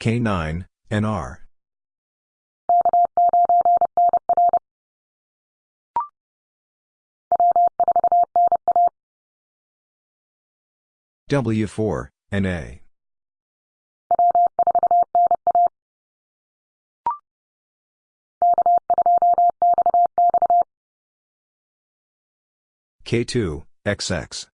K9, NR. W4, NA. K2, XX.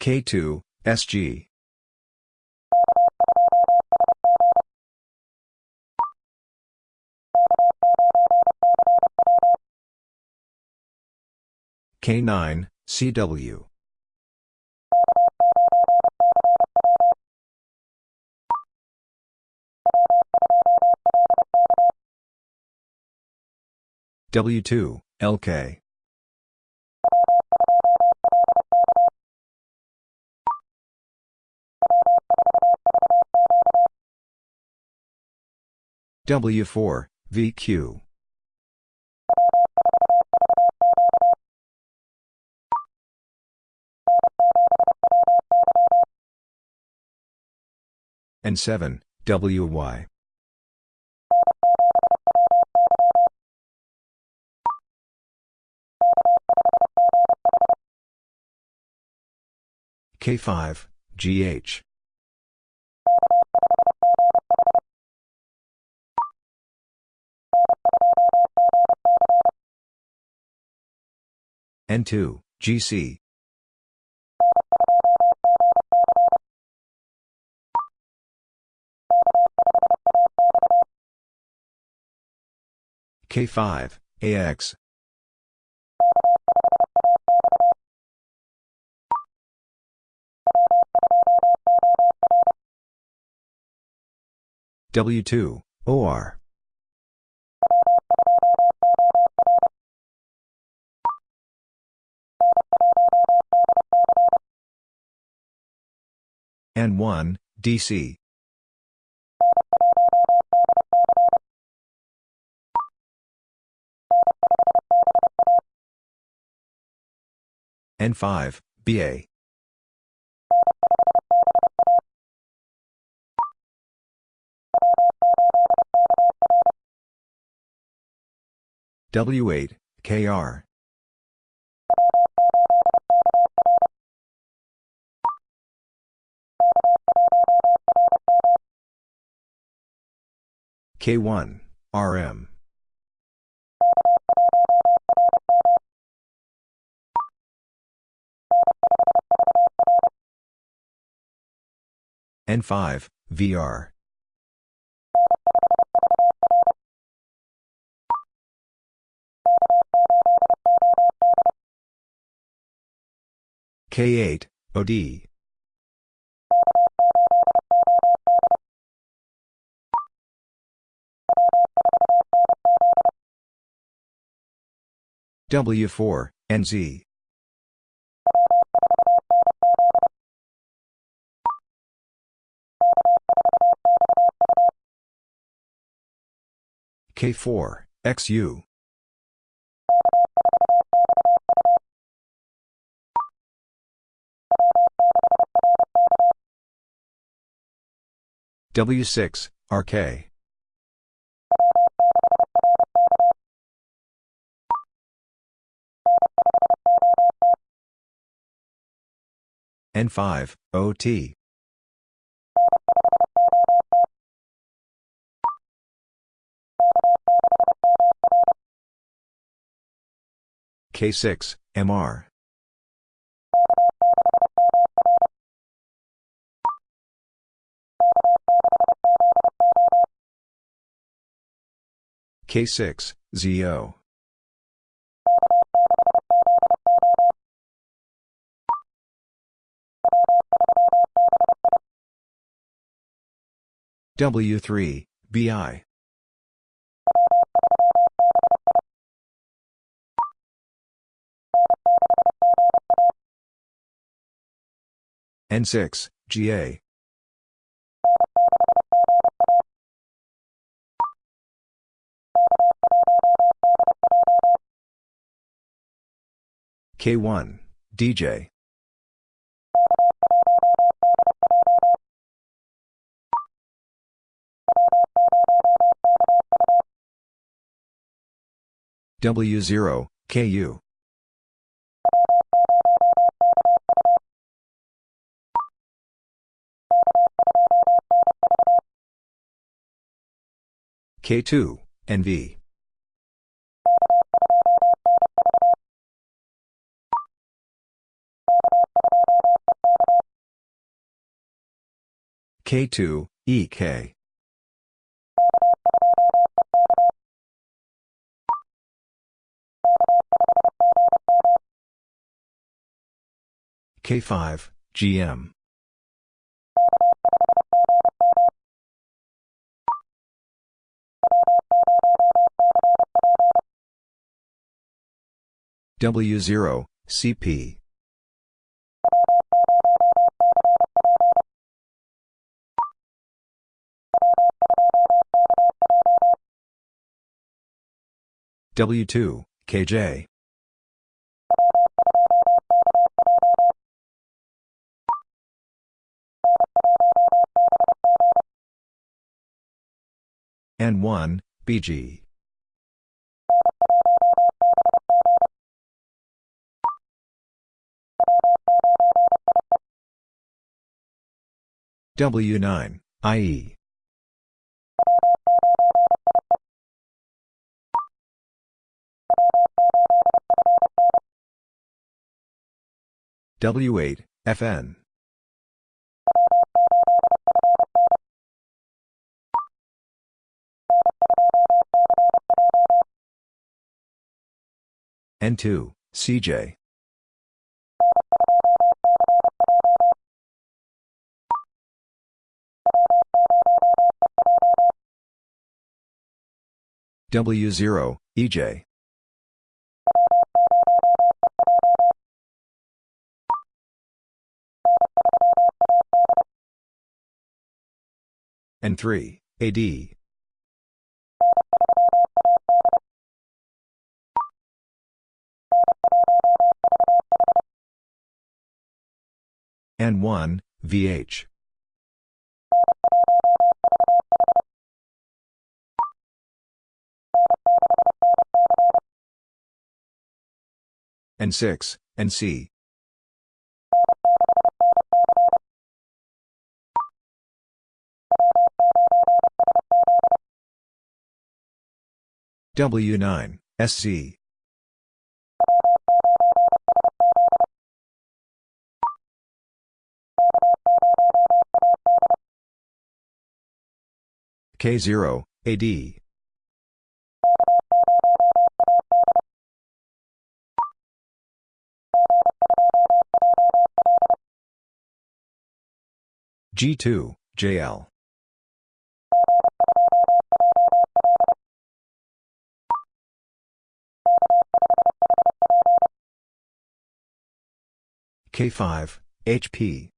K2, SG. K9, CW. W2, LK. W4, VQ. N7, WY. K5, GH. N2, GC. K5, AX. W2, OR. N1, DC. N5, BA. W8, KR. K1, RM. N5, VR. K8, OD. W4, NZ. K4, XU. W6, RK. N5, OT. K6, MR. K6, ZO. W3, BI. N6, GA. K1, DJ. W0, KU. K2, NV. K2, EK. K5, GM. W0, CP. W2, KJ. N1, BG. W9, IE. W8, FN. N2, CJ. W0, EJ. N3, AD. N1, VH. N6, NC. W9, SC. K0, AD. G2, JL. K5, HP.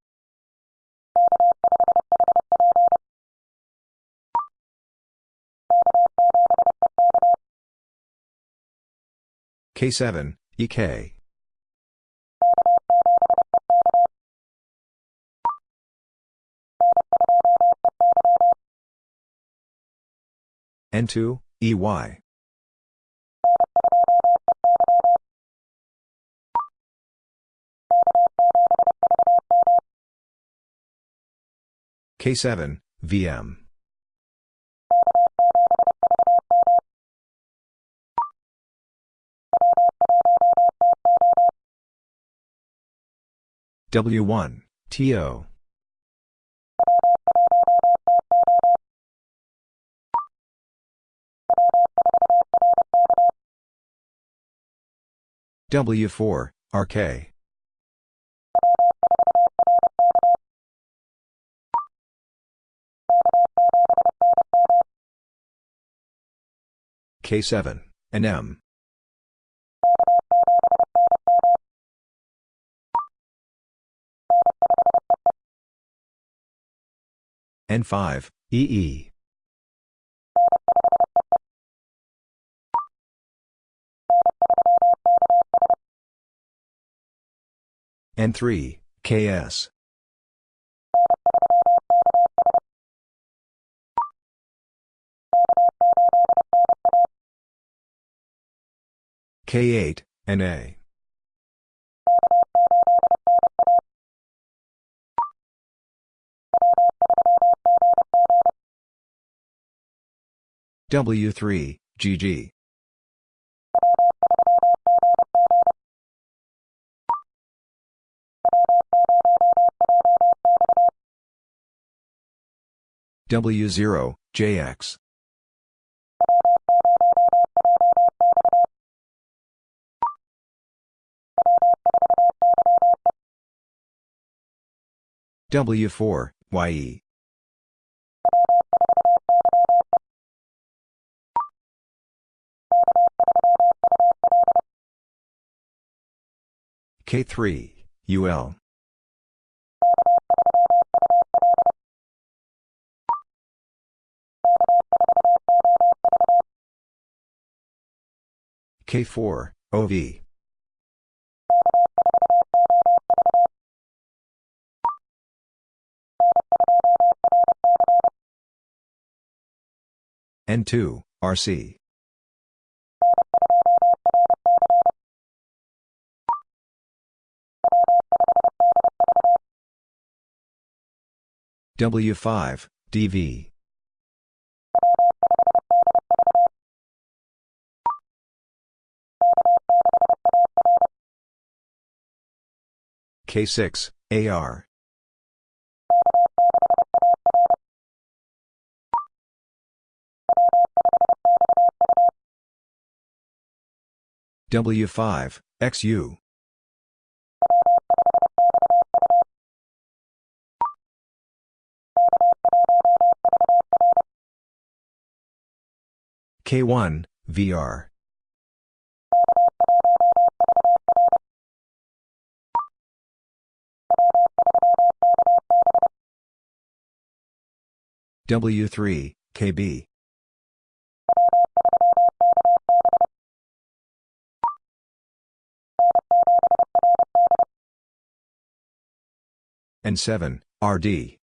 K7, EK. N2, EY. K7, VM. W1, TO. W4, RK. K7, NM. N5, EE. N3, KS. K8, NA. W3, GG. W0, JX. W4, YE. K3, UL. K4, OV. N2, RC. W5, DV. K6, AR. W5, XU. K1, VR. W3, KB. N7, RD.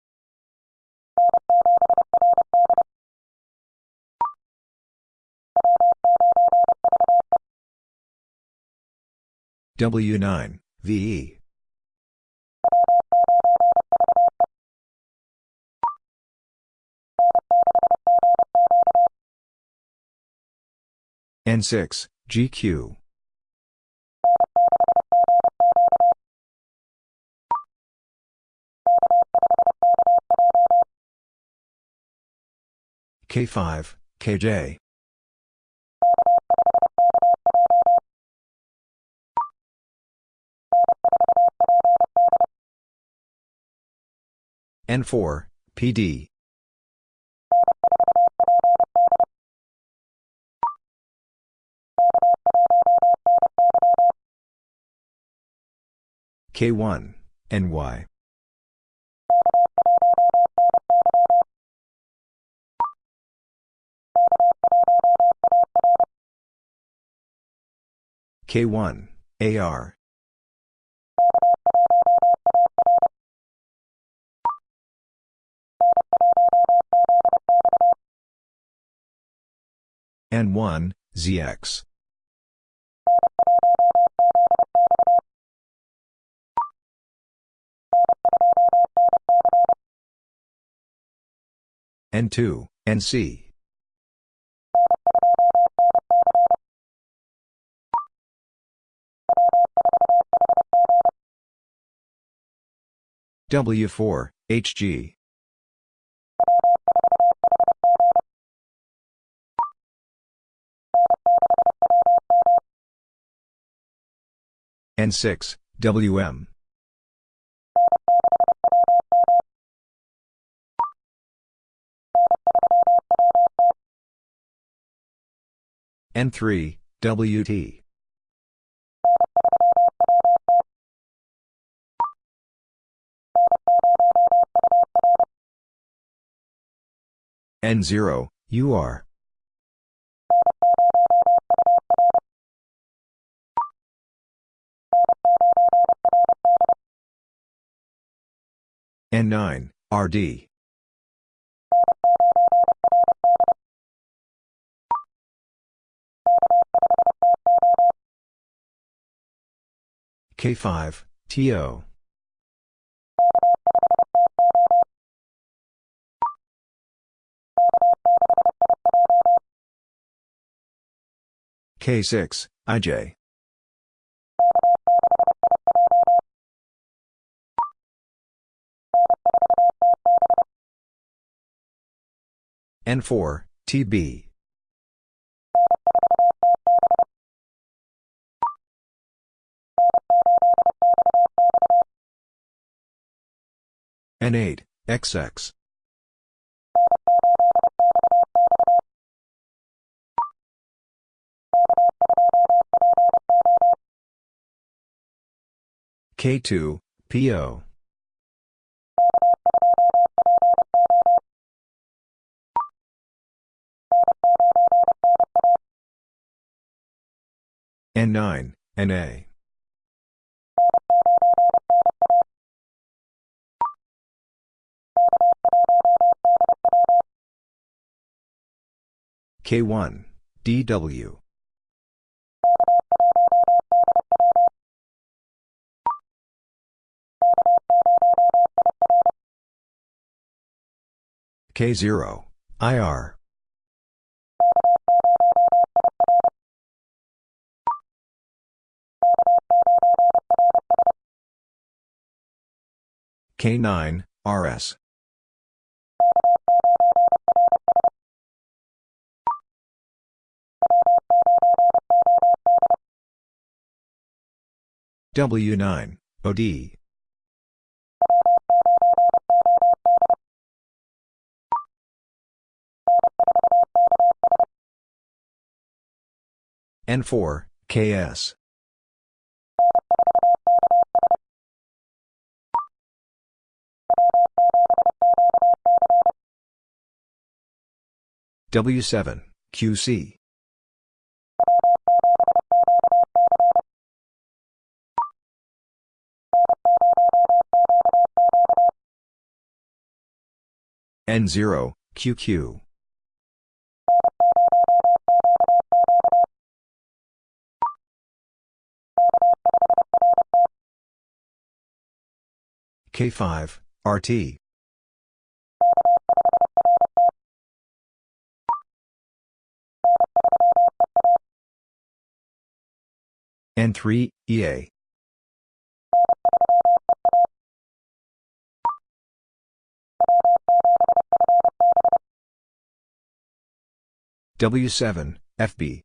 W9, VE. N6, GQ. K5, KJ. N4, PD. K1, NY. K1, AR. N1, ZX. N2, NC. W4, HG. N6, WM. N3, WT. N0, UR. N9, RD. K5, TO. K6, IJ. N4, TB. N8, XX. K2, PO. N9, NA. K1, DW. K0, IR. K9, RS. W9, OD. N4, KS. W7, QC. N0, QQ. K5, RT. N3, EA. W7, FB.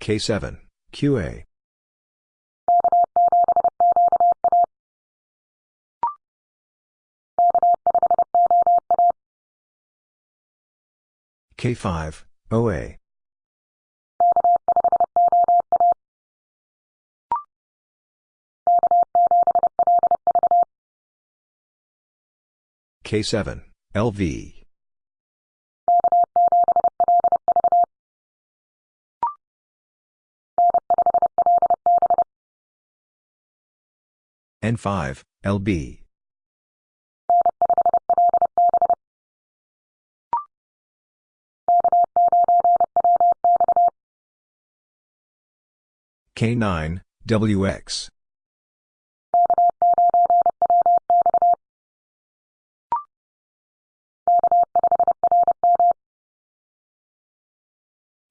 K7, QA. K5, OA. K7, LV. N5, LB. K9, WX.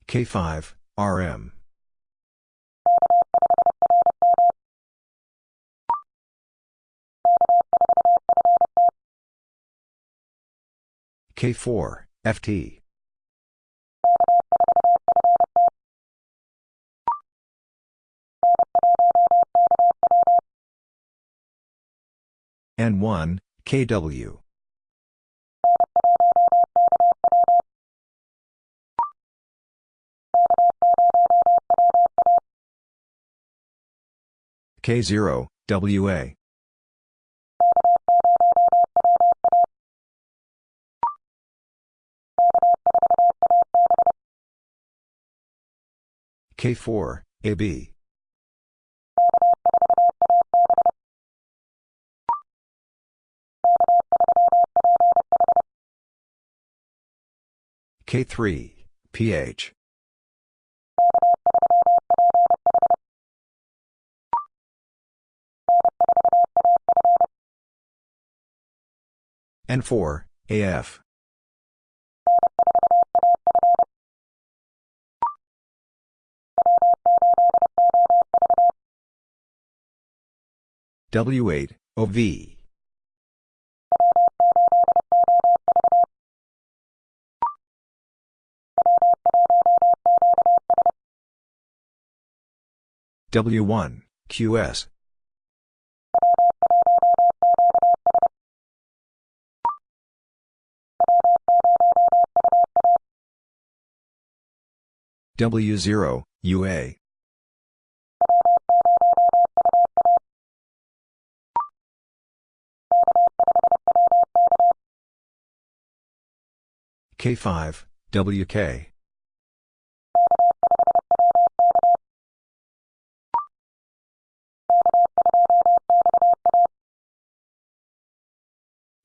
K5, RM. K4, FT. N1, KW. K0, WA. K4, AB. K3, PH. N4, AF. W8, OV. W1, QS. W0, UA. K5, WK.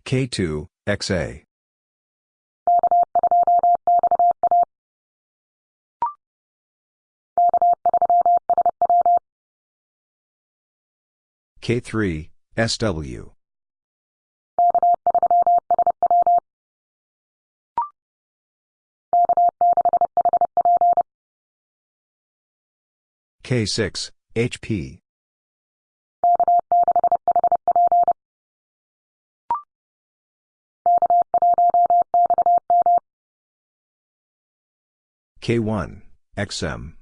K2, XA. K3, SW. K6, HP. K1, XM.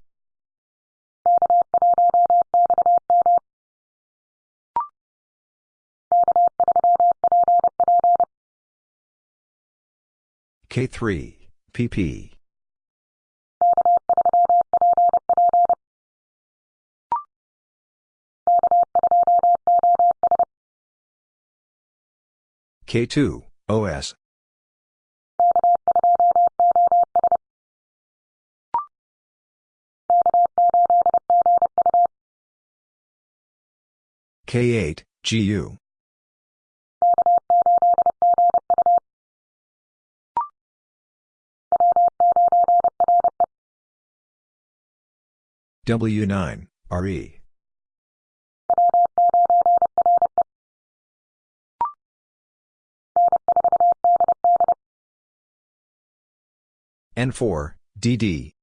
K3, PP. K2, OS. K8, GU. W9, RE. N4, DD.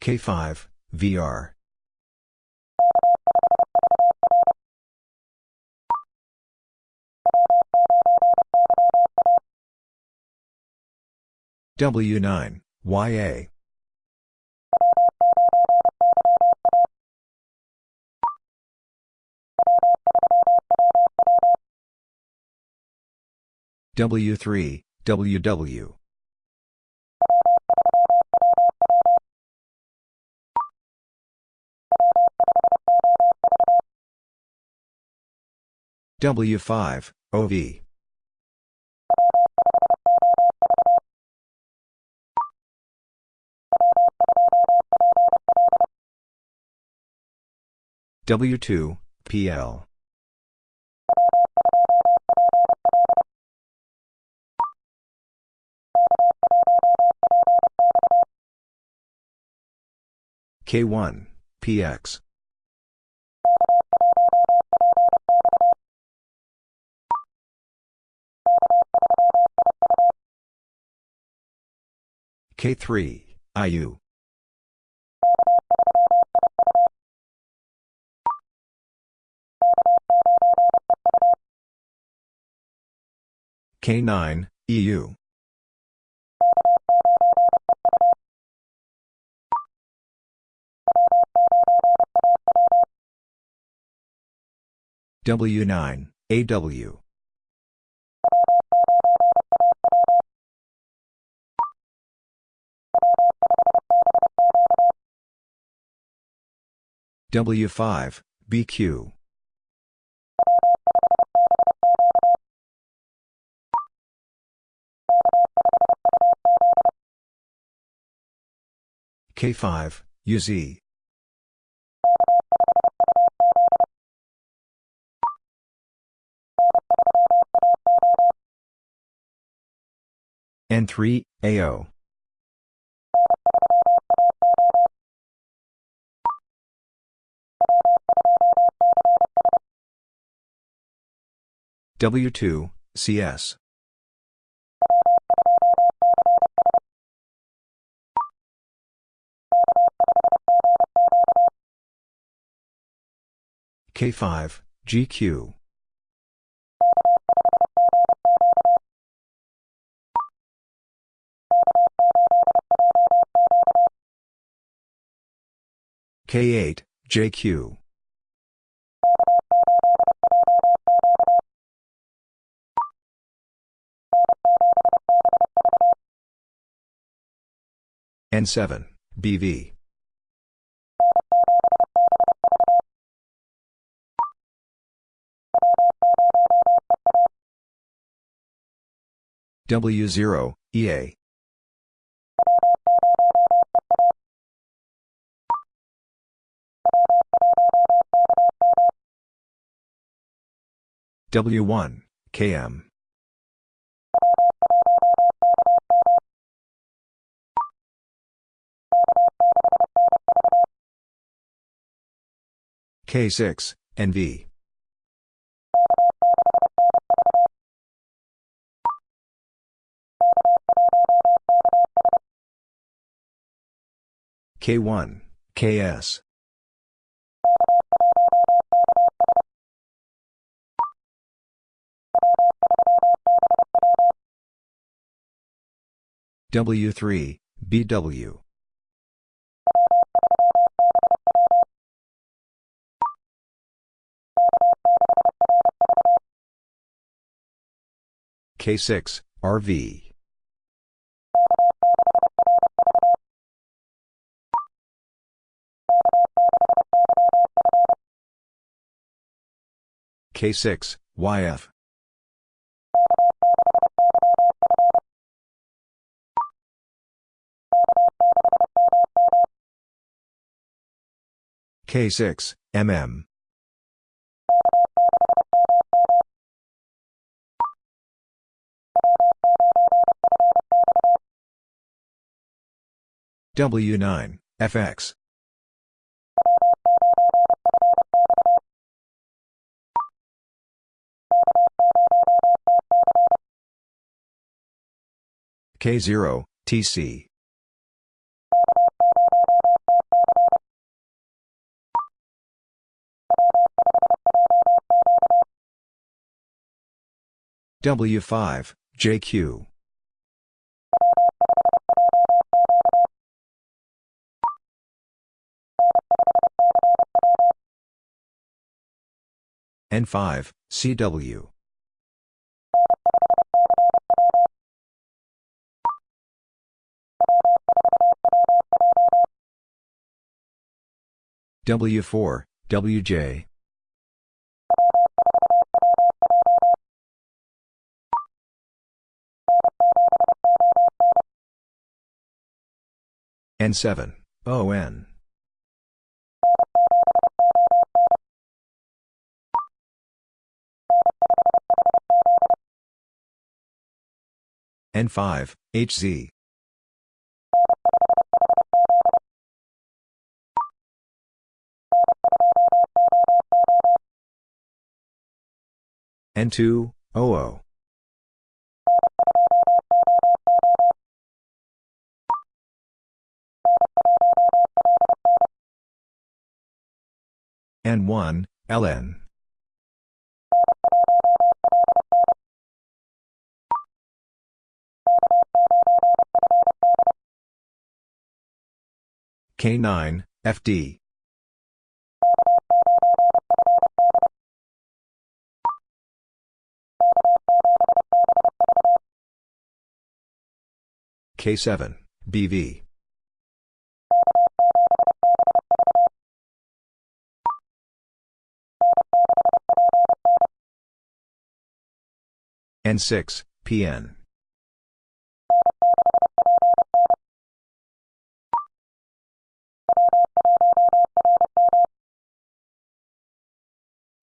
K5, VR. W9, YA. W3, WW. W5, OV. W2, PL. K1, PX. K3, IU. K9, EU. W9, AW. W5, BQ. K5, UZ. N3, AO. W2, CS. K5, GQ. K8, JQ. N7, BV. W0, EA. W1, KM. K6, NV. K1, KS. W3, BW. K6, RV. K6, YF. K6, MM. W9, FX. K0, TC. W5, JQ. N5, CW. W4, WJ. N7, ON. N5, HZ. N2, OO. N1, LN. K9, FD. K7, BV. N6, PN.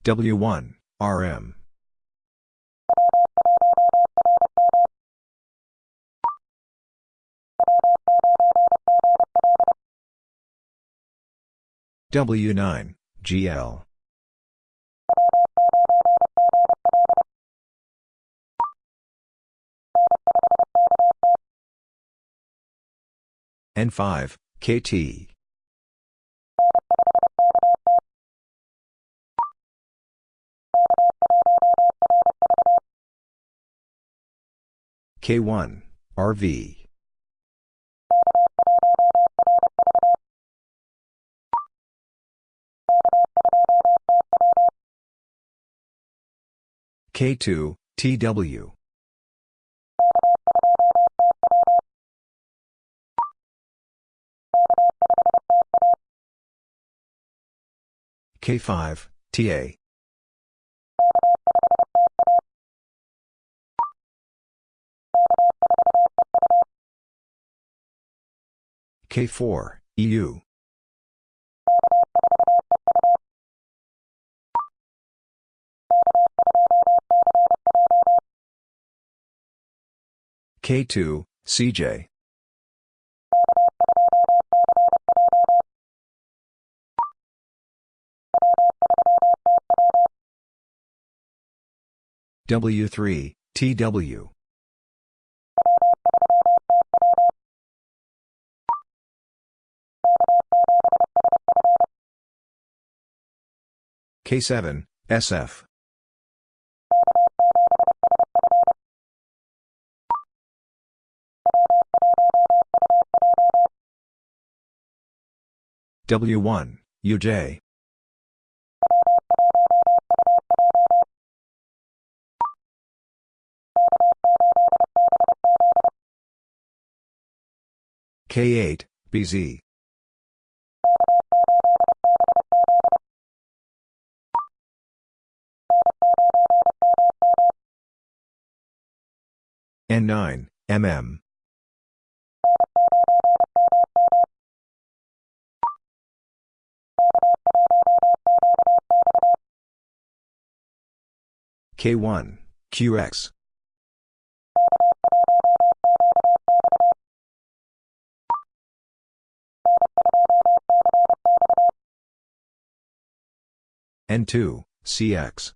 W1, RM. W9, GL. N5, KT. K1, RV. K2, TW. K5, TA. K4, EU. K2, CJ. W3, TW. K7, SF. W1, UJ. K8, BZ. N9, MM. K1, QX. N2, CX.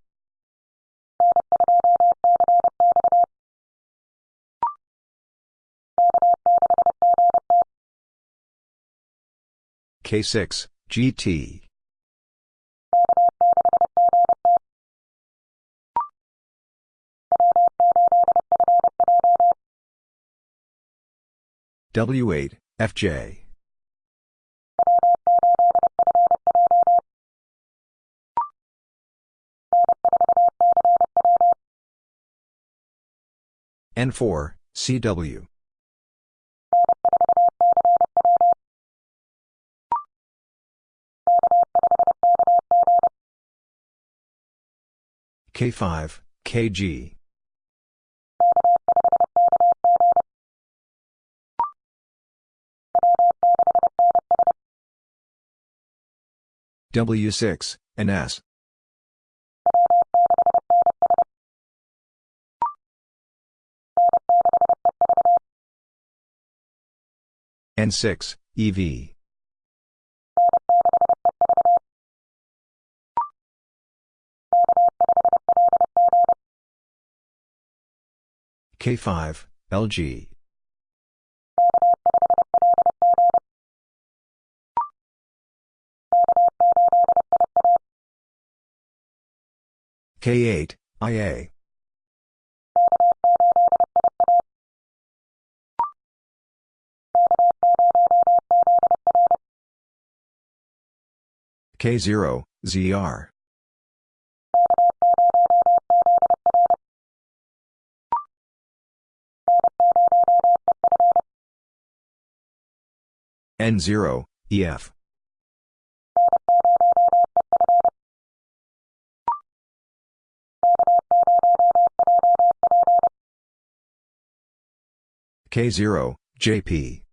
K6, GT. W8, FJ. N4, CW. K5, KG. W6, NS. N6, EV. K5, LG. K8, IA. K0, ZR. N0, EF. K0, JP.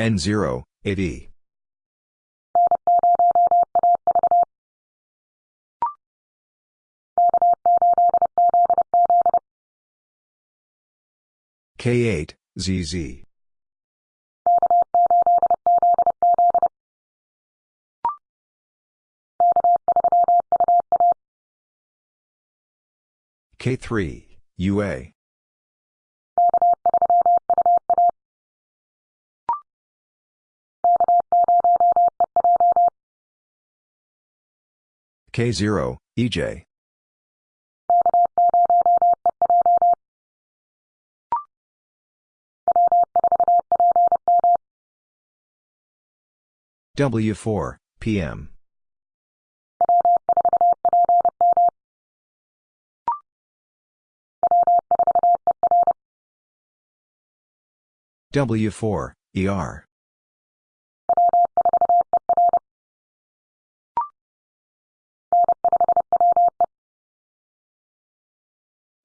N0 AD. K8, ZZ. K3, UA. K0, EJ. W4, PM. W4, ER.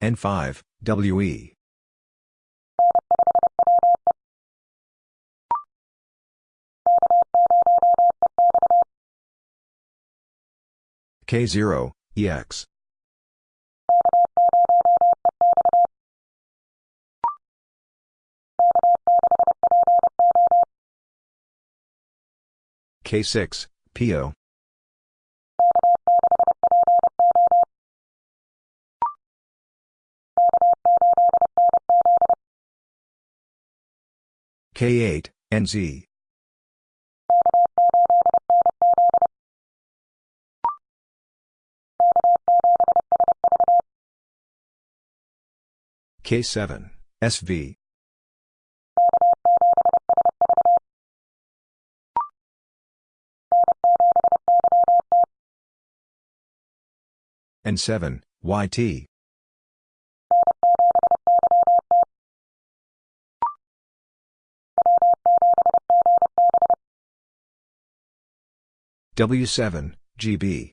N5, WE. K0, EX. K6, PO. K8, NZ. K7, SV. N7, YT. W7, GB.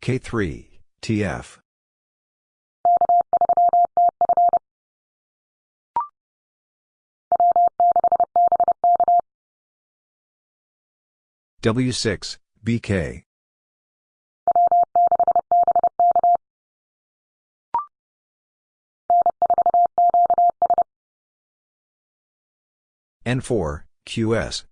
K3, TF. W6, BK. N4, QS.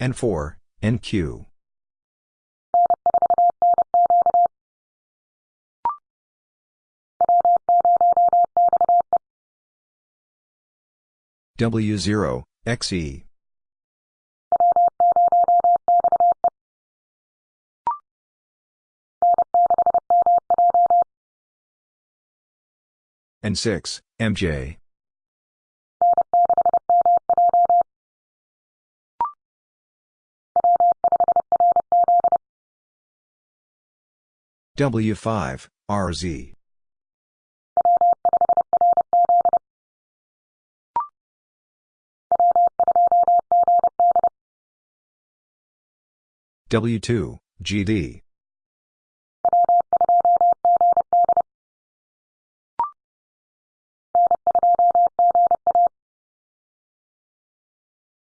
N4, NQ. W0, XE. N6, MJ. W5, RZ. W2, GD.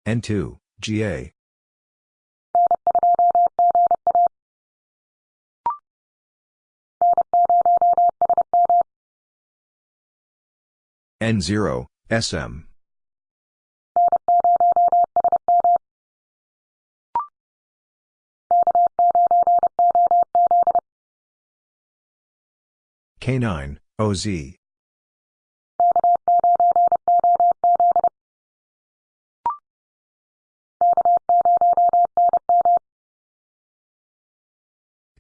N2, GA. N0, SM. K9, OZ.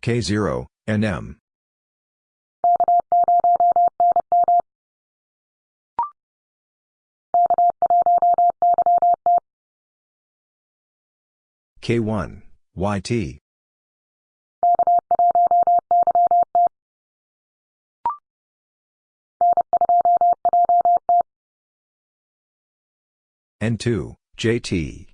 K0, NM. K1, YT. N2, JT.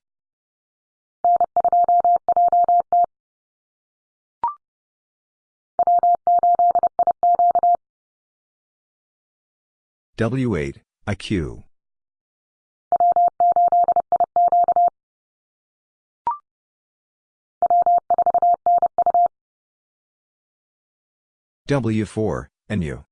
W8, IQ. W4, NU.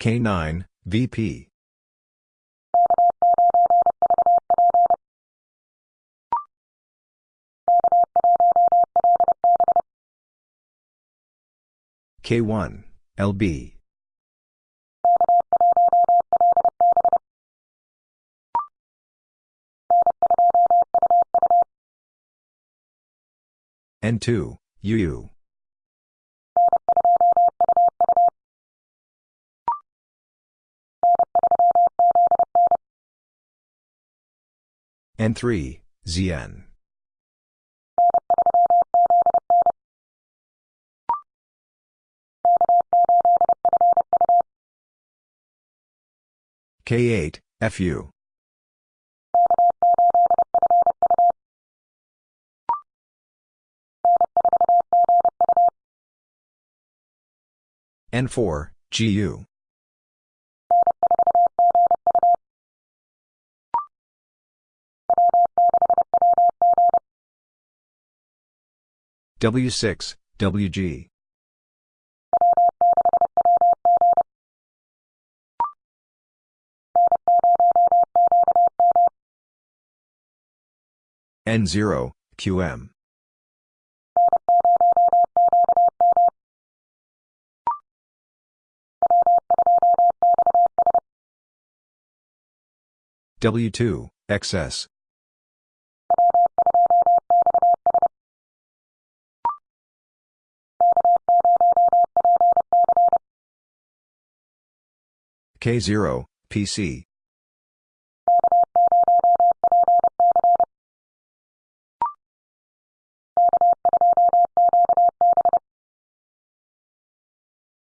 K9, VP. K1, LB. N2, UU. N3, ZN. K8, FU. N4, GU. W6, WG. N0, QM. W2, XS. K0, PC.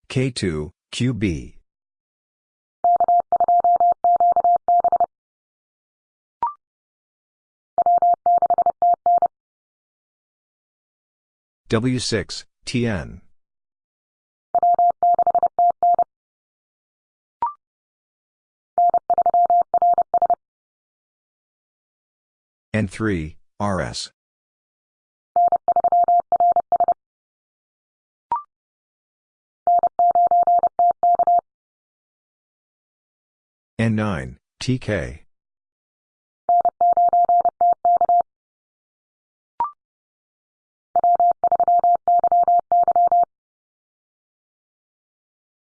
K2, QB. W6, TN. N3, RS. N9, TK.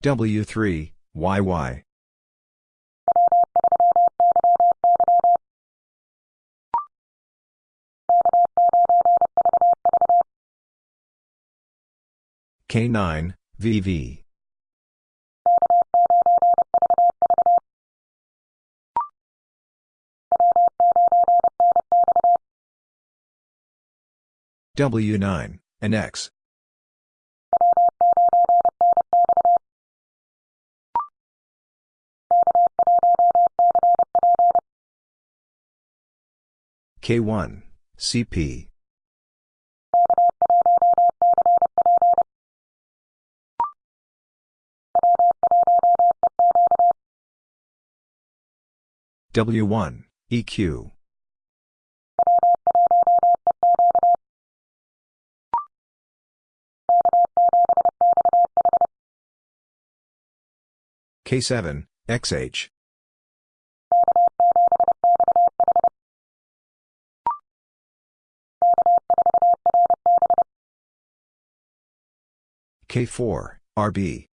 W3, YY. K9, VV. W9, and K1, CP. W1, EQ. K7, XH. K4, RB.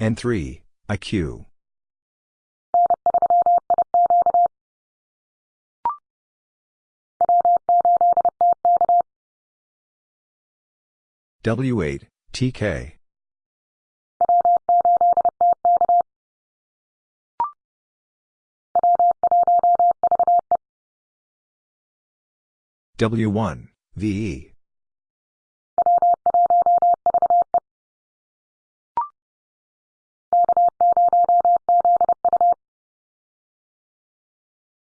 N3, IQ. W8, TK. W1, VE.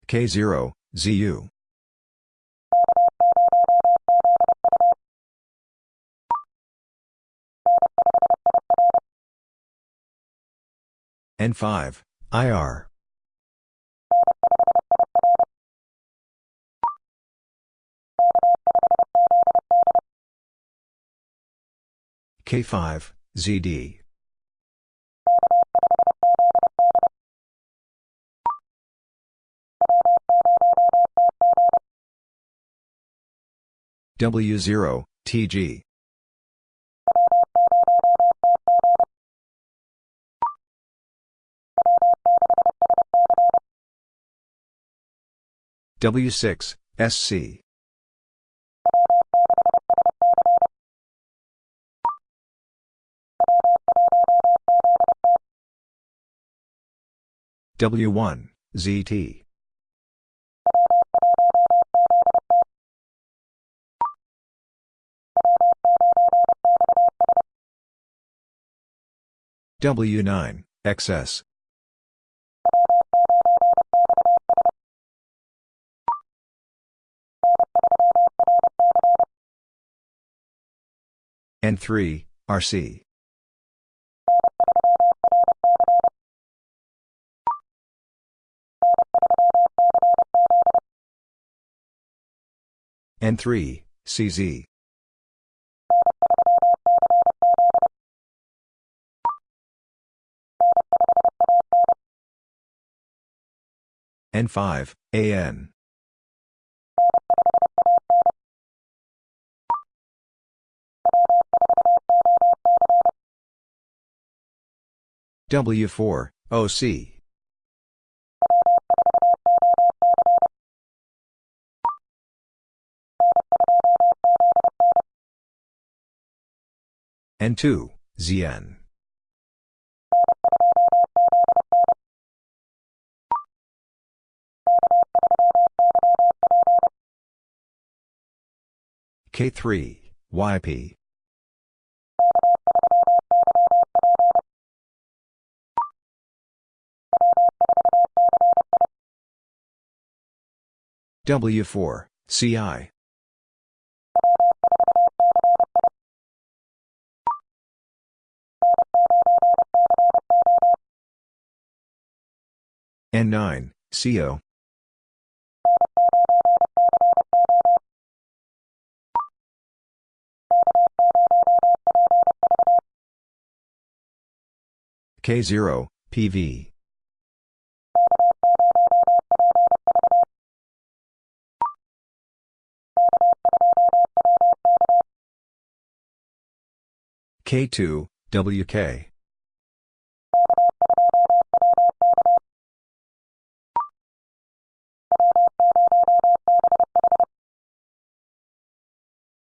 K0, ZU. N5, IR. K5, ZD. W0, TG. W6, SC. W1, ZT. W9, XS. N3, RC. N3, CZ. N5, AN. W4, OC. N2, ZN. K3, YP. W4, CI. N9, CO. K0, PV. K2, WK.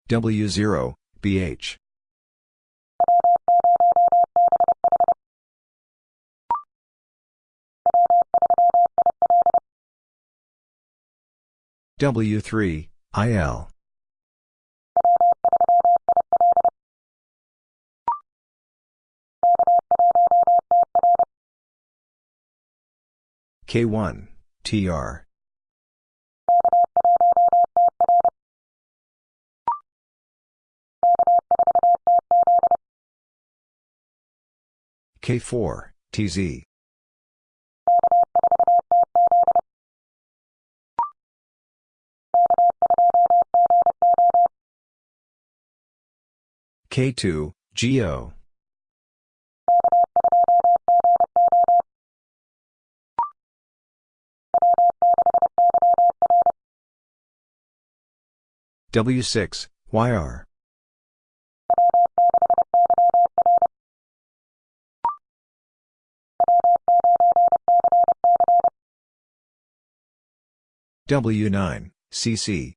W0, BH. W3, IL. K1, TR. K4, TZ. K2, GO. W6, YR. W9, CC.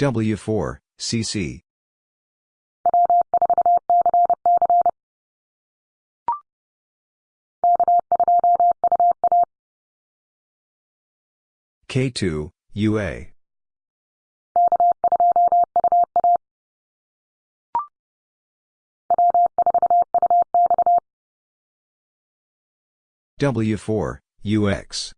W4, CC. K2, UA. W4, UX.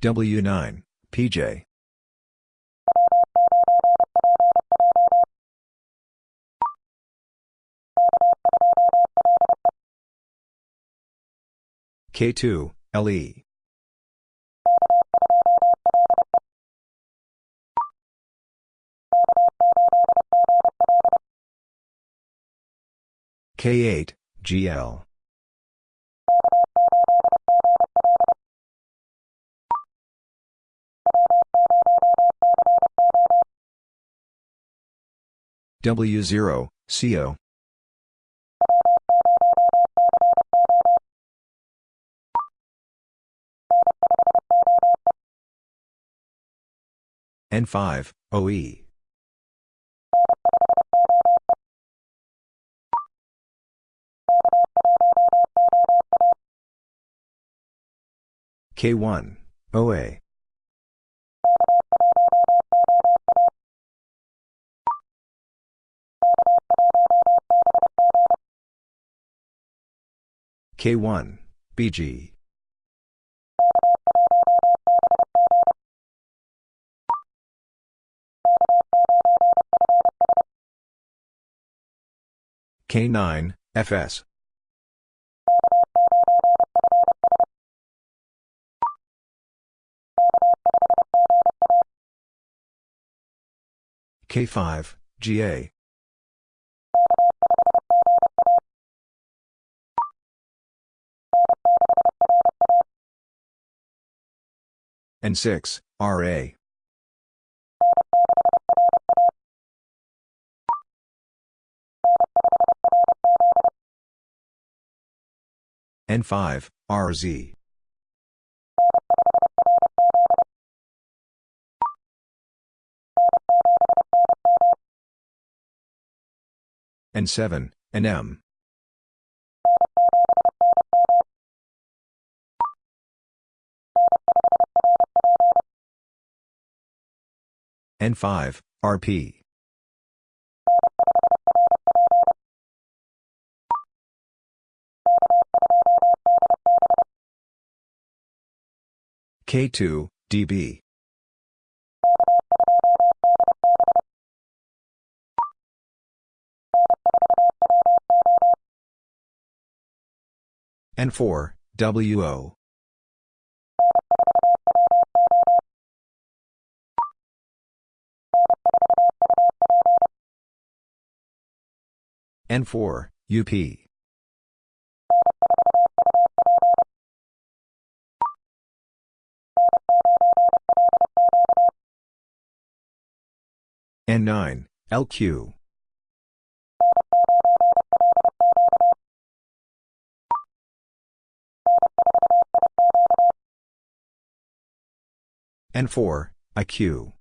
W9, PJ. K2, LE. K8, GL. W0, CO. N5, OE. K1, OA. K1, BG. K9, FS. K5, GA. N6, RA. N5, RZ. N7, NM. N5, RP. K2, DB. N4, WO. N4, UP. N9, LQ. N4, IQ.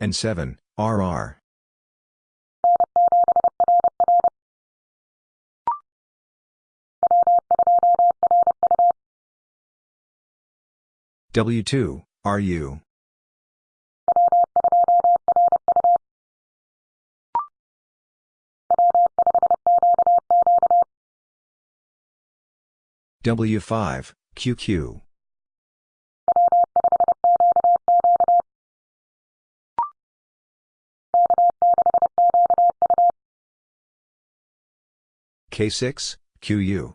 N7, RR. W2, RU. W5, QQ. K6, QU.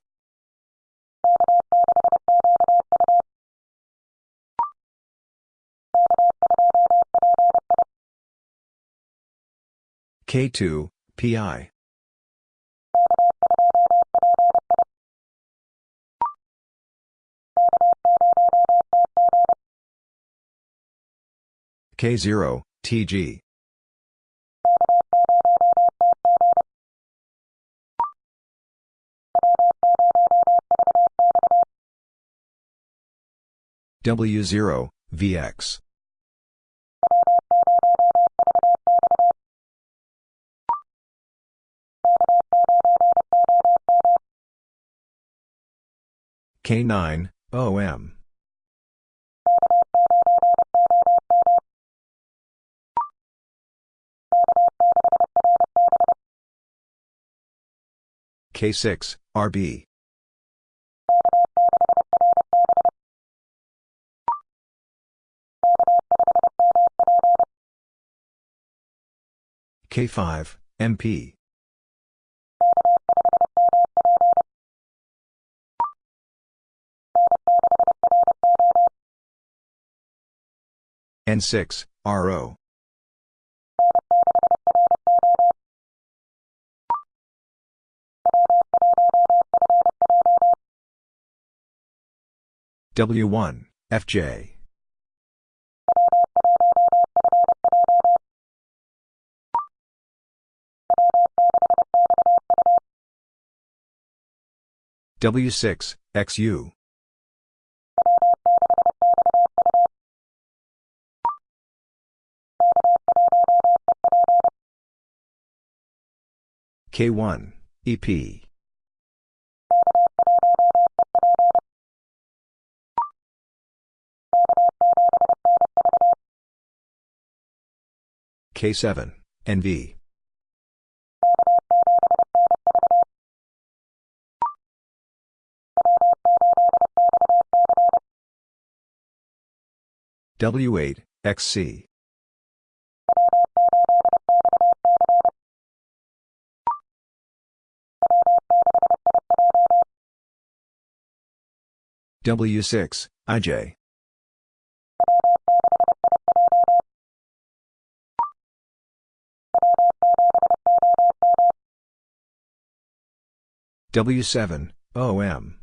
K2, PI. K0, TG. W0, VX. K9, OM. K6, RB. K5, MP. N6, RO. W1, FJ. W6, XU. K1, EP. K7, NV. W8, XC. W6, IJ. W7, OM.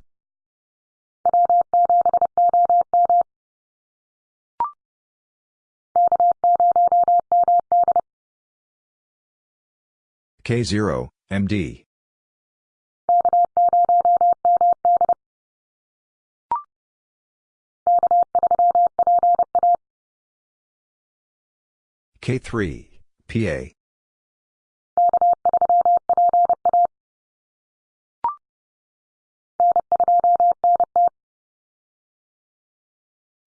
K0, MD. K3, PA.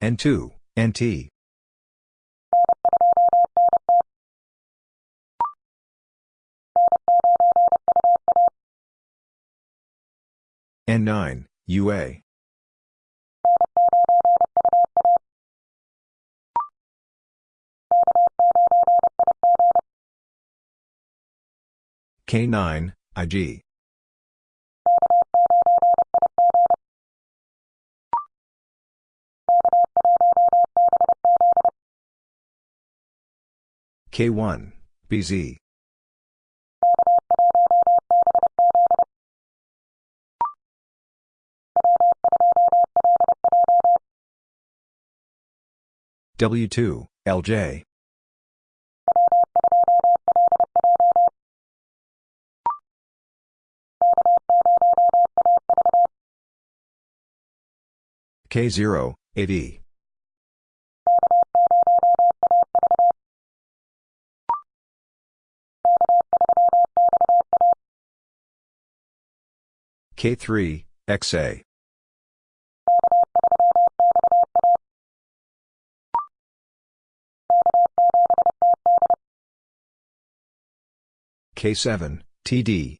N2, NT. N9, UA. K9, IG. K1, BZ. W2, LJ. K0, AD. K3, XA. K7, TD.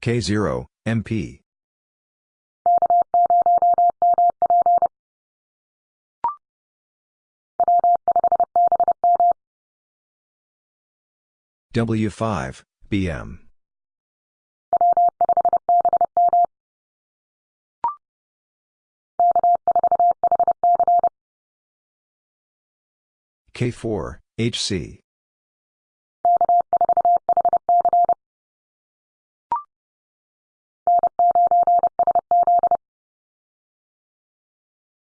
K0, MP. W5, BM. K4, HC.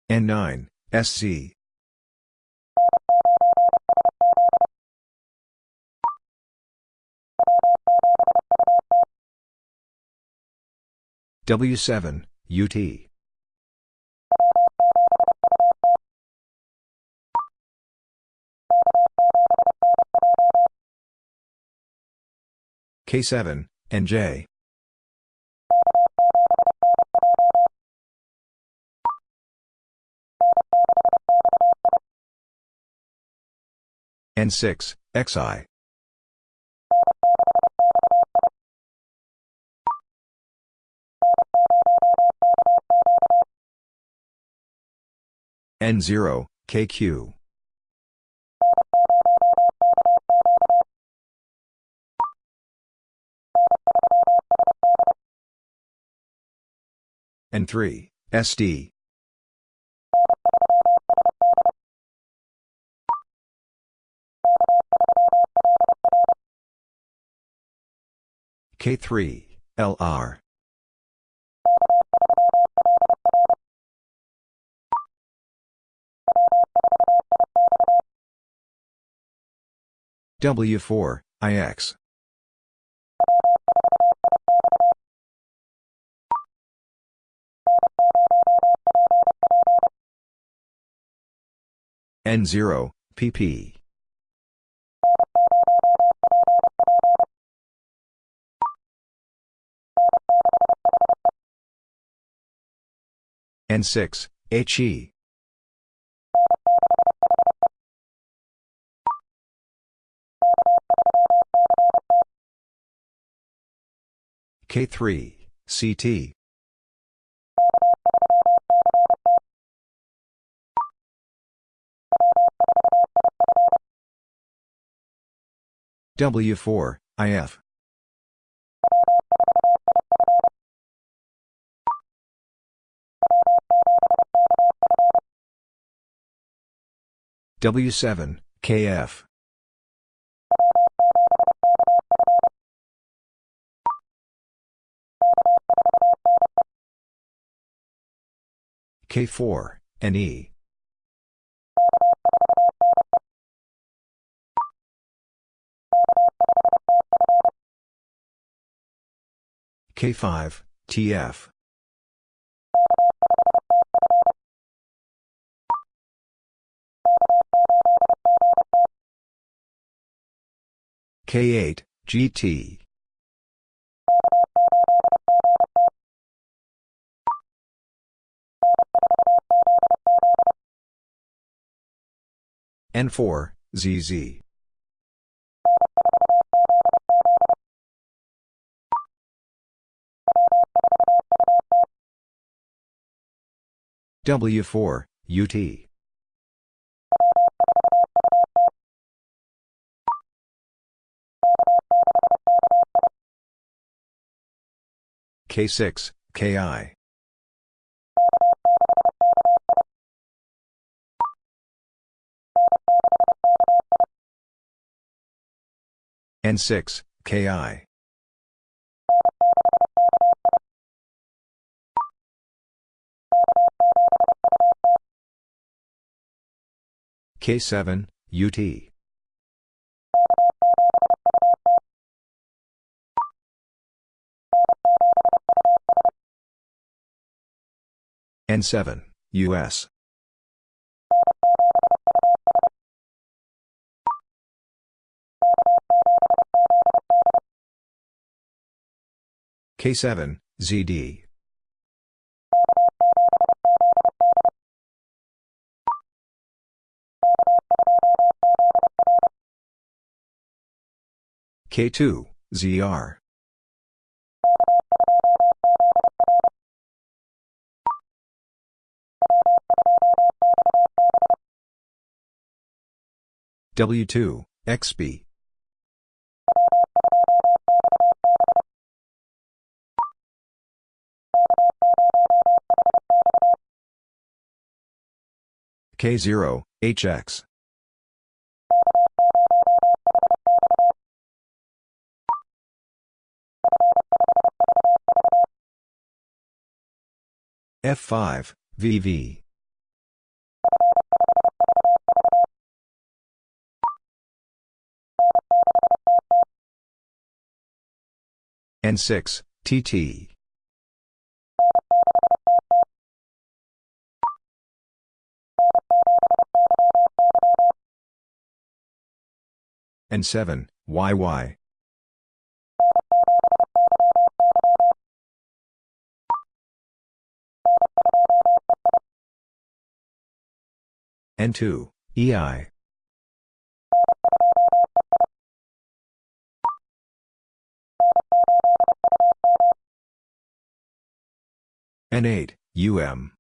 N9, SC. W7, UT. K7, NJ. N6, XI. N0, KQ. N3, SD. K3, LR. W4, IX. N0, PP. N6, HE. K3, CT. W4, IF. W7, KF. K4, NE. K5, TF. K8, GT. N4, ZZ. W4, UT. K6, KI. N6, KI. K7, UT. N7, US. K7, ZD. K2, ZR. W2, XB. K0, HX. F5, VV. N6, TT. N7, YY. N2, EI. N8, UM.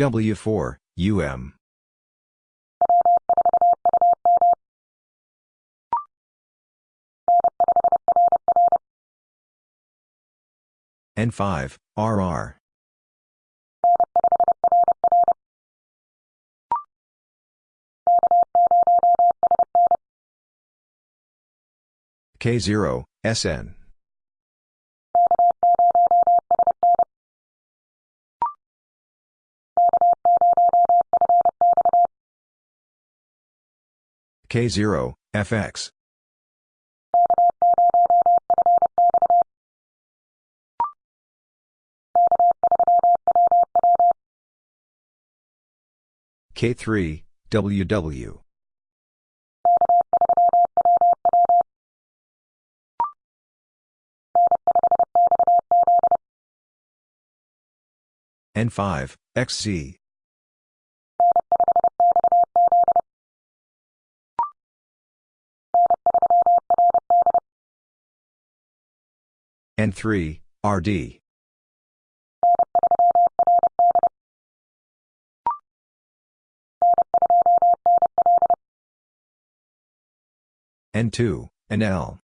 W4, UM. N5, RR. K0, SN. K0, FX. K3, WW. N5, XZ. N3, RD. N2, NL.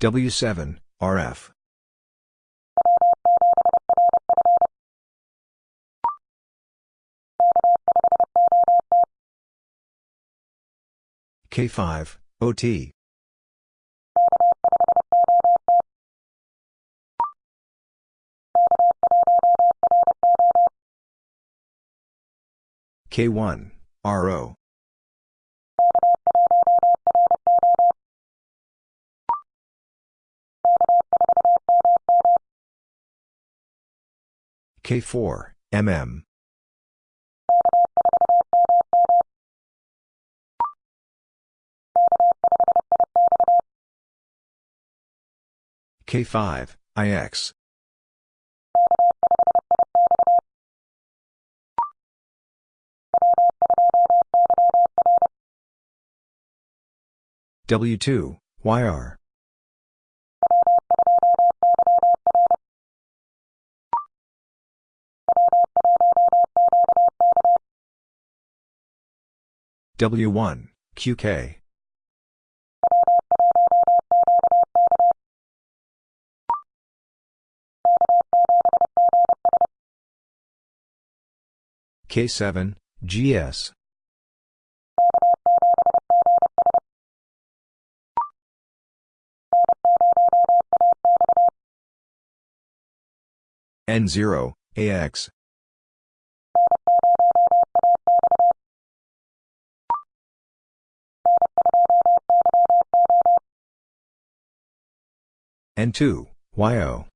W7, RF. K5, OT. K1, RO. K4, MM. K5, IX. W2, YR. W1, QK. K7, GS. N0, AX. N2, YO.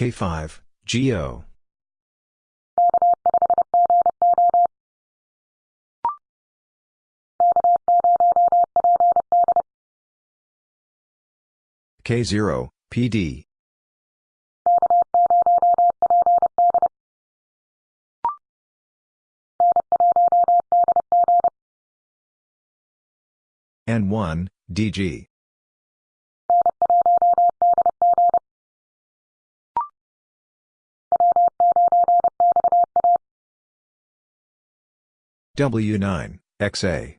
K5, GO. K0, PD. N1, DG. W9, XA.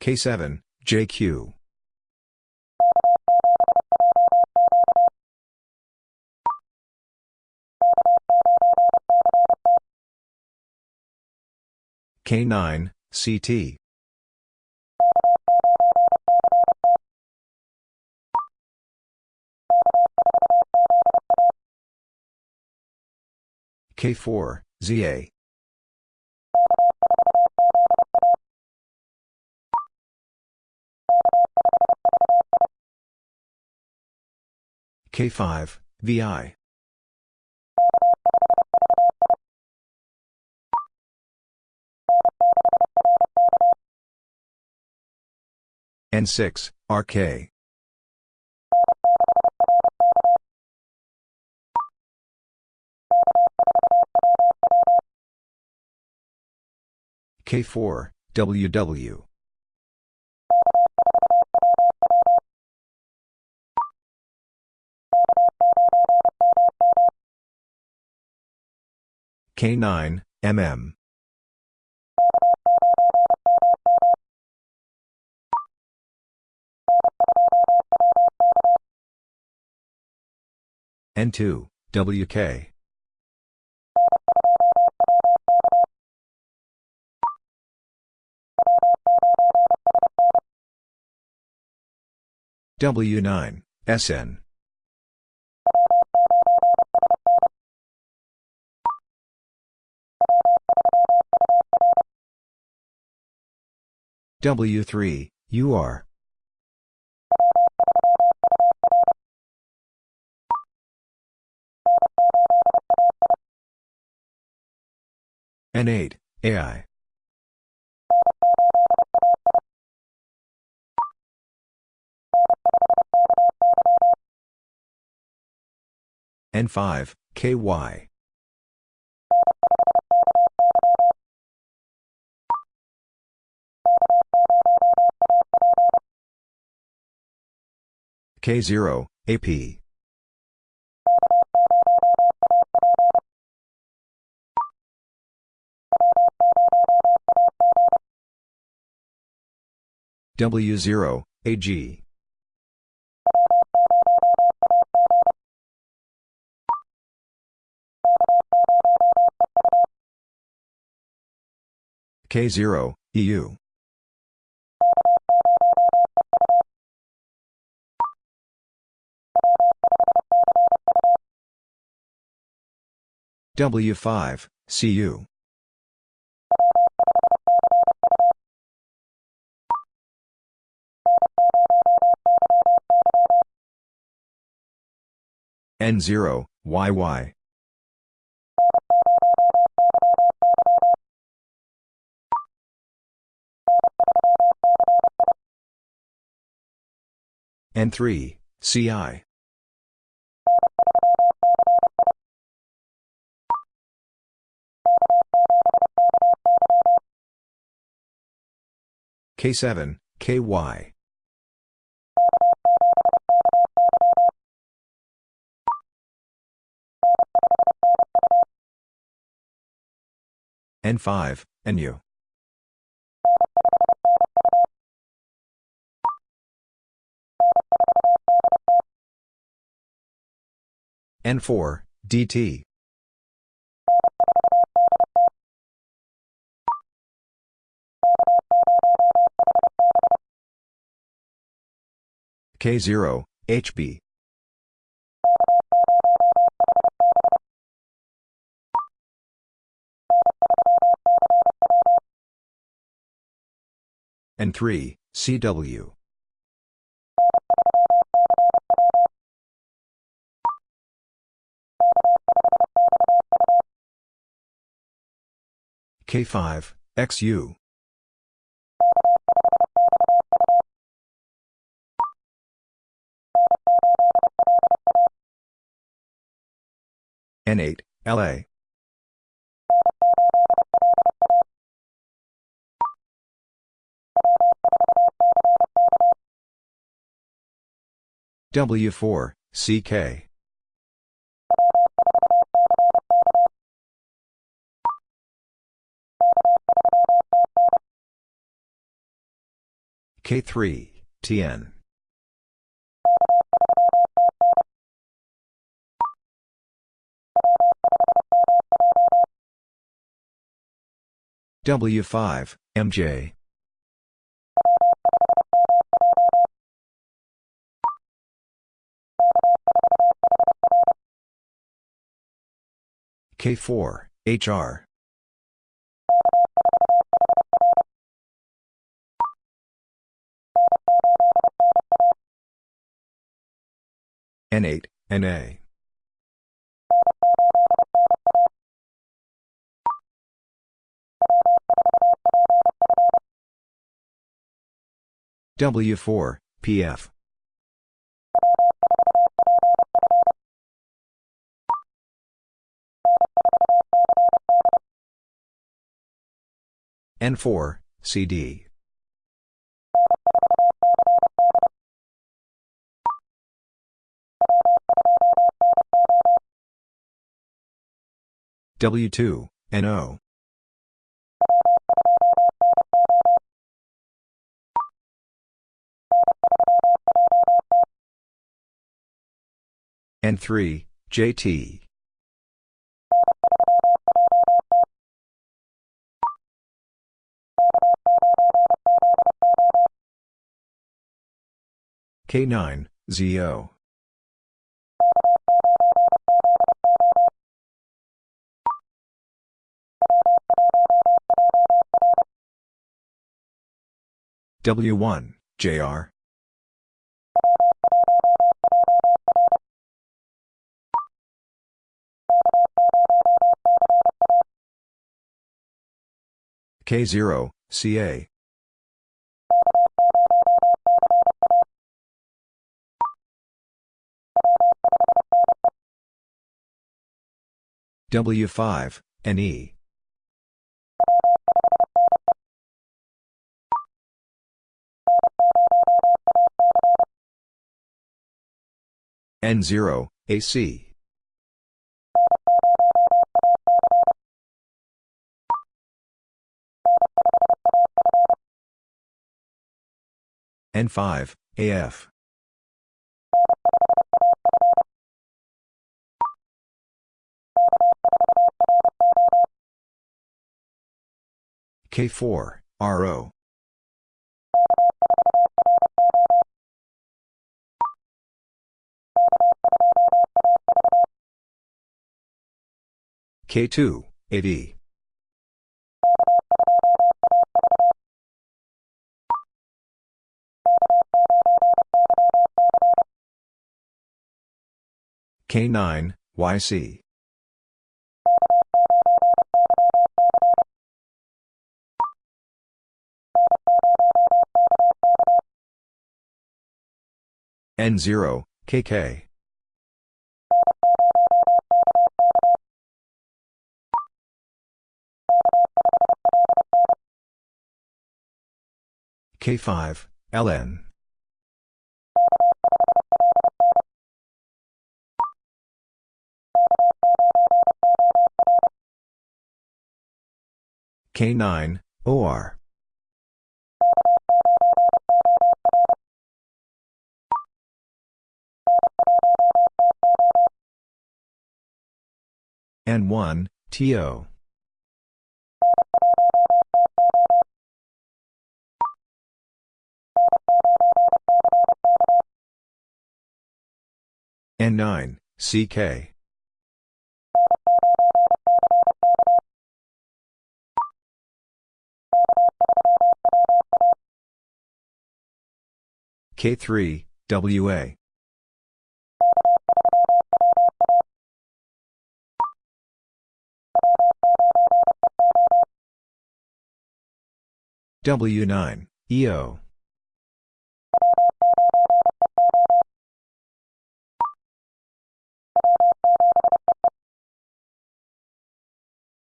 K7, JQ. K9, CT. K4, ZA. K5, VI. N6, RK. K4, WW. K9, MM. N2, WK. W9, SN. W3, UR. N8, AI. N5, KY. K0, AP. W0, AG. K0, EU. W5, CU. N0, YY. N3, CI. K7, KY. N5, NU. N4, DT. K0, HB. N3, CW. K5, XU. N8, LA. W4, CK. K3, TN. W5, MJ. K4, HR. N8, NA. W4, PF. N4, CD. W2, NO. N3, JT. K9, ZO. W1, JR. K0, CA. W5, NE. N0, AC. N5, AF. K4, RO. K2, AD. K9, YC. N0, KK. K5, LN. K9, OR. N1, TO. N9, CK. K3, WA. W9, EO.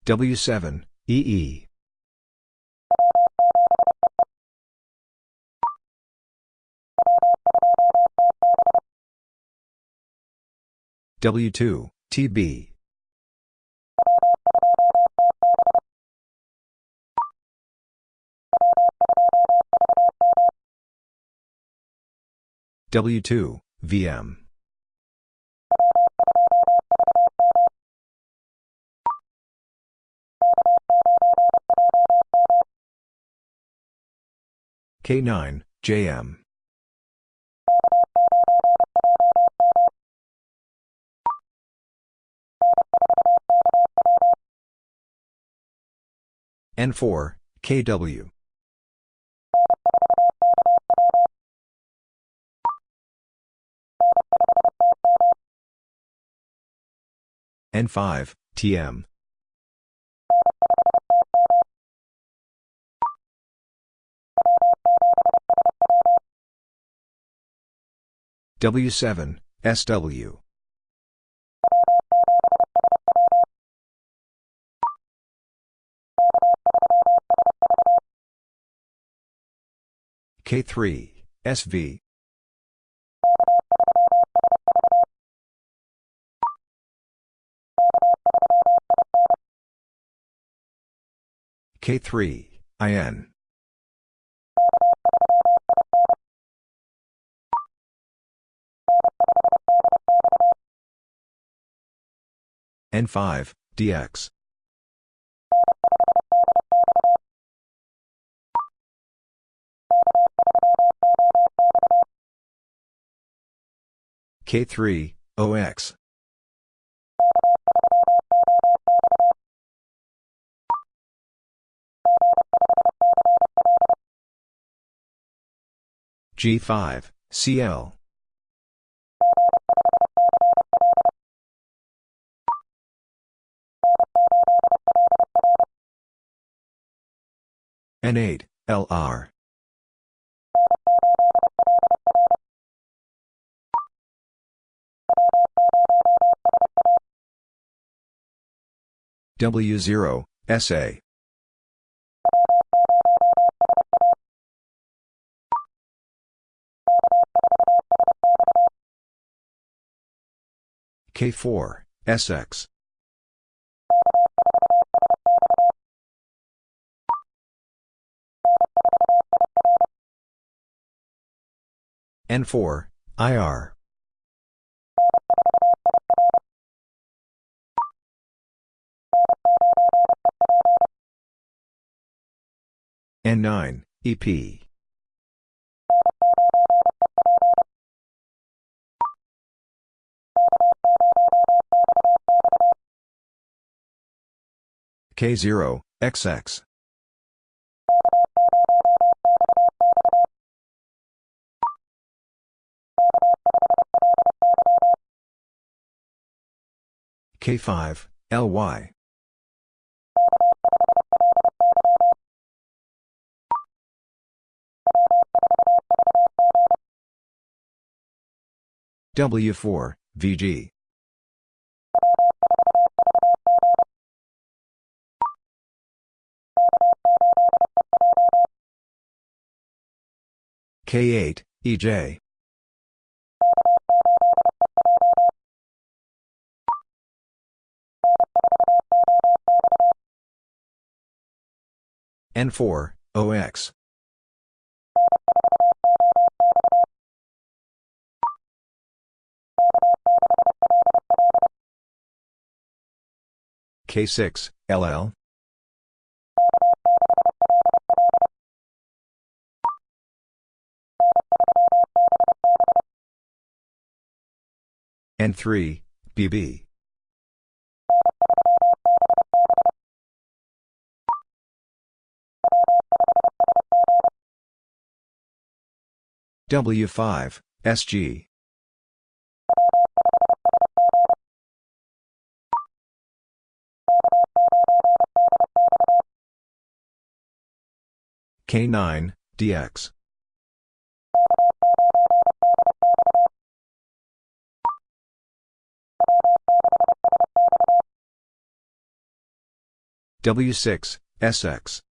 W7, EE. W2, TB. W2, VM. K9, JM. N4, KW. N5, TM. W7, SW. K3, SV. K3, IN. N5, DX. K3, OX. G5, CL. N8, LR. W0, SA. K4, SX. N4, IR. N9, EP. K0, XX. K5, LY. W4, VG. K8, EJ. N4, OX. K6, LL. N3, BB. W5, SG. K9, DX. W6, SX.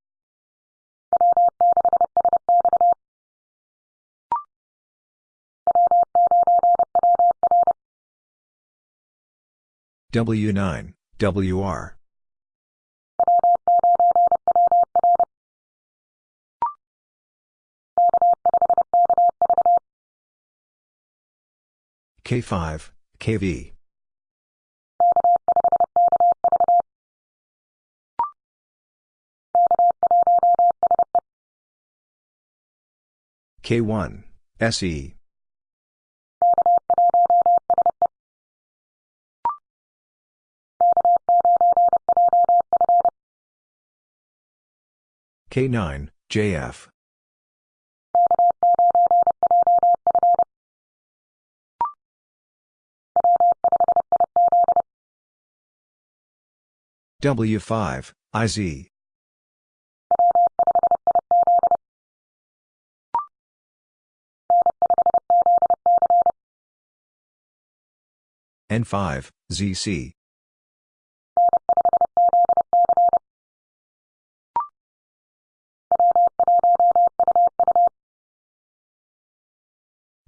W9, WR. K5, KV. K1, SE. K9, JF. W5, IZ. N5, ZC.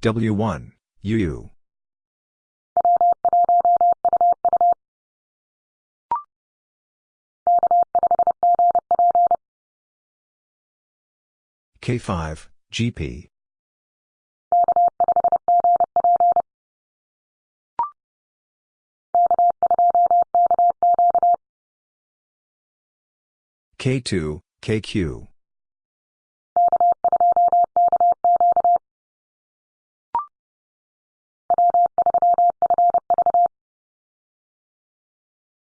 W1, UU. K5, GP. K2, KQ.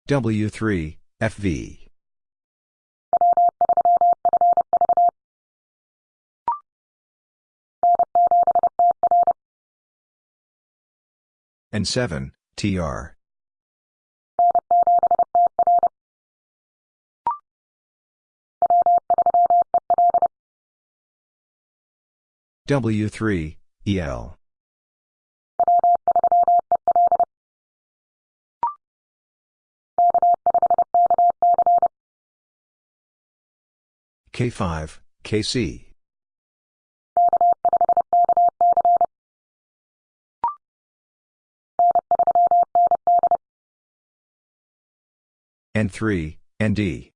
W3, FV. N7, TR. W3, EL. K5, KC. N3, ND.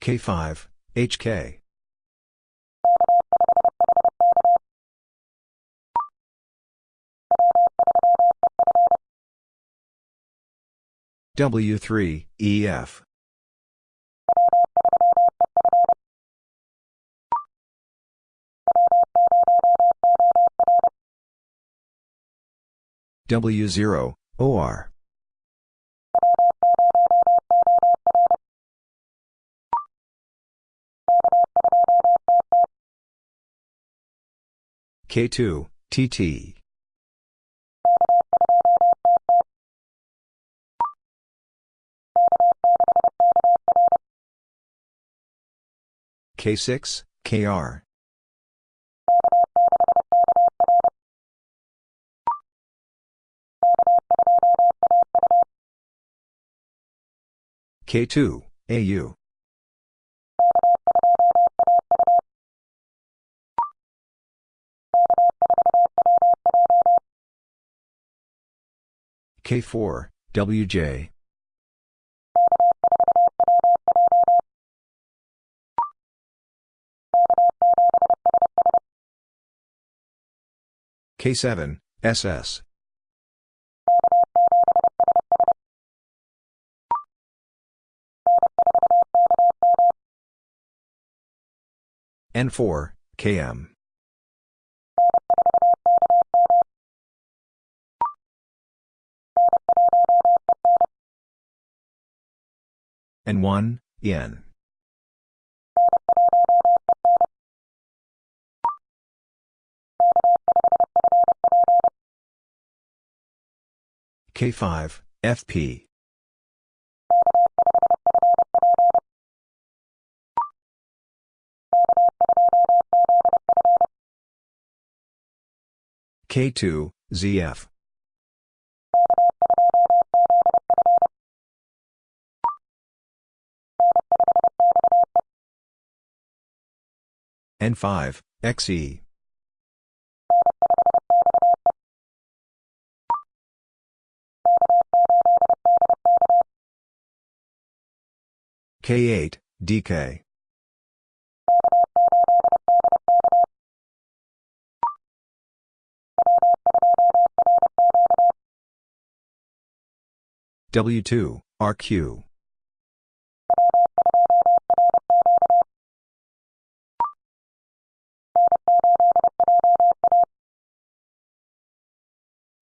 K5, HK. W3, EF. W0, OR. K2, TT. K6, KR. K2, AU. K4, WJ. K7, SS. N4, KM. N1, N. K5, FP. K2, ZF. N5, XE. K8, DK. W2, RQ.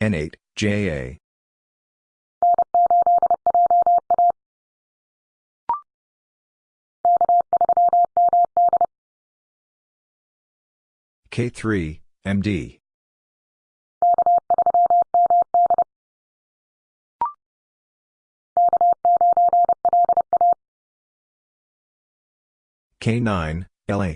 N8, JA. K3, MD. K9, LA.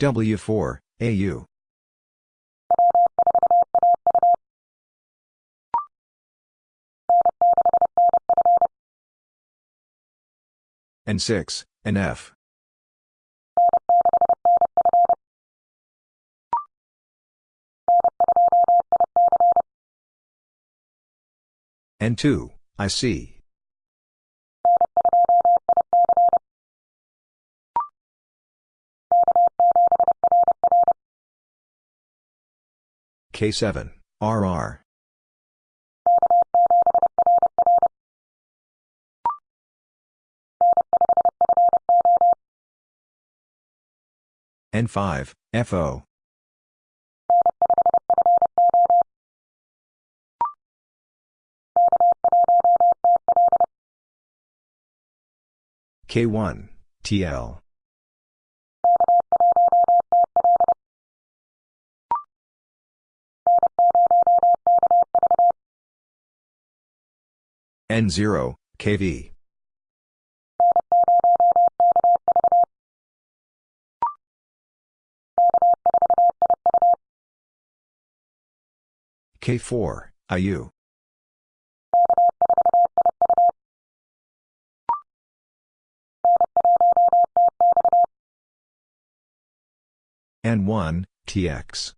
W4, AU. N6, NF. N2, IC. K7, RR. N5, FO. K1, TL. N0, KV. K4, IU. N1, TX.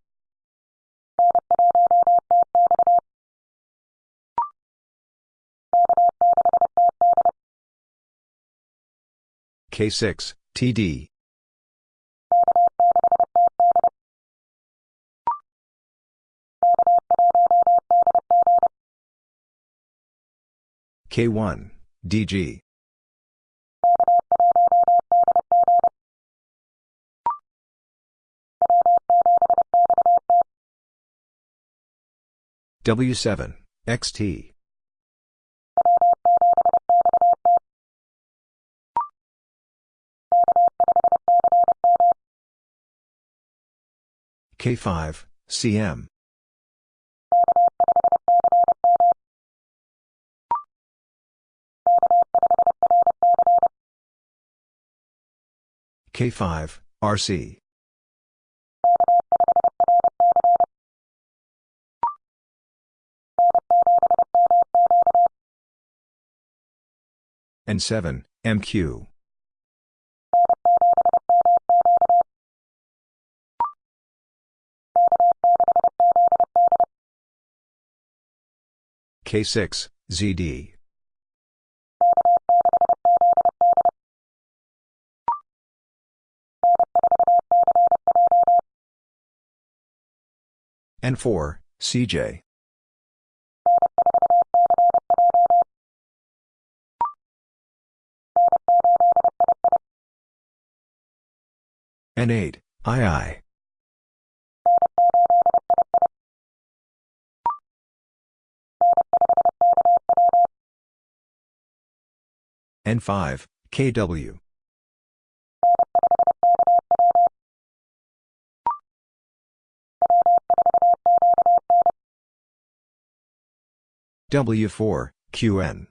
K6, TD. K1, DG. W7, XT. K5, CM. K5, RC. N7, MQ. K6, ZD. N4, CJ. N8, II. N5, KW. W4, QN.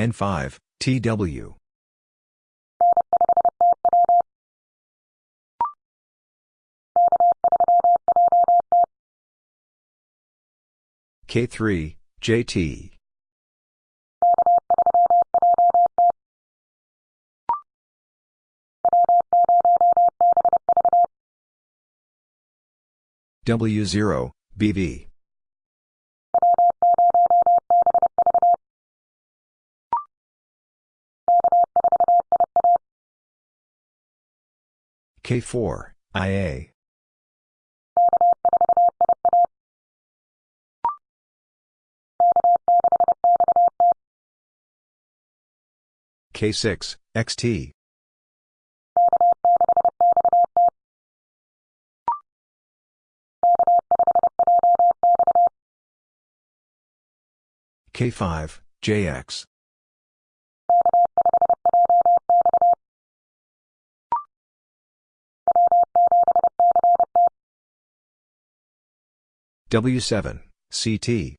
N5, TW. K3, JT. W0, BV. K4, IA. K6, XT. K5, JX. W7, CT.